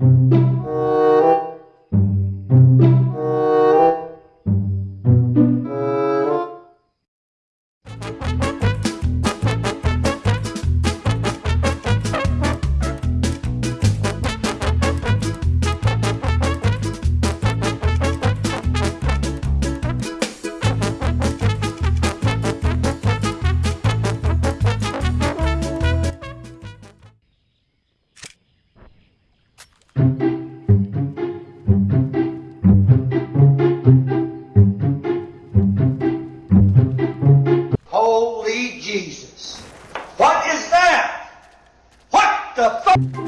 Holy Jesus. What is that? What the fuck?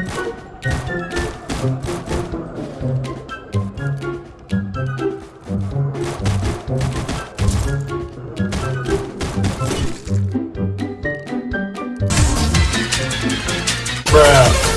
Bruh.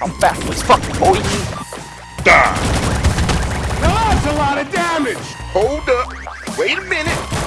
I'm fast as fuck, boy. Now that's a lot of damage! Hold up. Wait a minute.